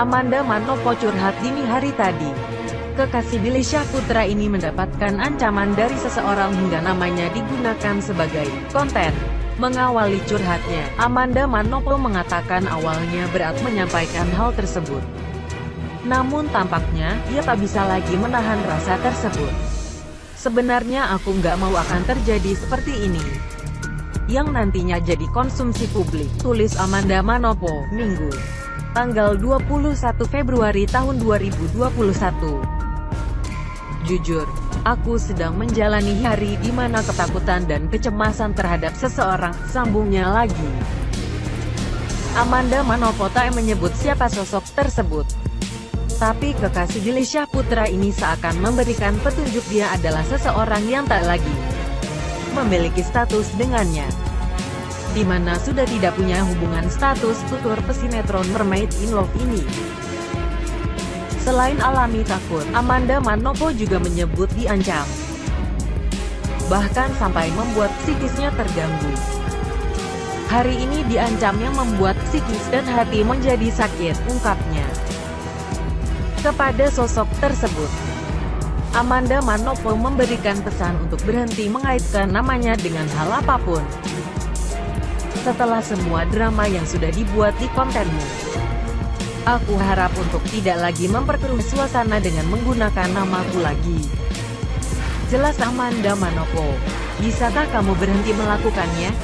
Amanda Manopo curhat dini hari tadi. Kekasih Billy Syahputra ini mendapatkan ancaman dari seseorang hingga namanya digunakan sebagai konten. Mengawali curhatnya, Amanda Manopo mengatakan awalnya berat menyampaikan hal tersebut. Namun tampaknya, ia tak bisa lagi menahan rasa tersebut. Sebenarnya aku nggak mau akan terjadi seperti ini. Yang nantinya jadi konsumsi publik, tulis Amanda Manopo, Minggu. Tanggal 21 Februari tahun 2021. Jujur, aku sedang menjalani hari di mana ketakutan dan kecemasan terhadap seseorang, sambungnya lagi. Amanda Manopo tak menyebut siapa sosok tersebut. Tapi kekasih Billy Putra ini seakan memberikan petunjuk dia adalah seseorang yang tak lagi memiliki status dengannya. Di mana sudah tidak punya hubungan status tutur pesinetron Mermaid in Love ini. Selain alami takut, Amanda Manopo juga menyebut diancam. Bahkan sampai membuat psikisnya terganggu. Hari ini diancam yang membuat psikis dan hati menjadi sakit, ungkapnya kepada sosok tersebut. Amanda Manopo memberikan pesan untuk berhenti mengaitkan namanya dengan hal apa pun. Setelah semua drama yang sudah dibuat di kontenmu, aku harap untuk tidak lagi memperkeruh suasana dengan menggunakan namaku lagi. Jelas Amanda Manopo. Bisakah kamu berhenti melakukannya?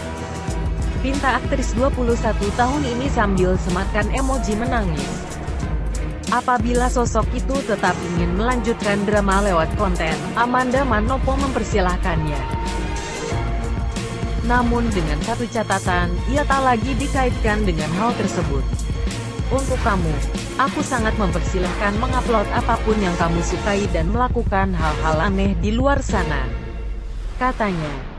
Pinta aktris 21 tahun ini sambil sematkan emoji menangis. Apabila sosok itu tetap ingin melanjutkan drama lewat konten, Amanda Manopo mempersilahkannya. Namun dengan satu catatan, ia tak lagi dikaitkan dengan hal tersebut. Untuk kamu, aku sangat mempersilahkan mengupload apa pun yang kamu sukai dan melakukan hal-hal aneh di luar sana. Katanya.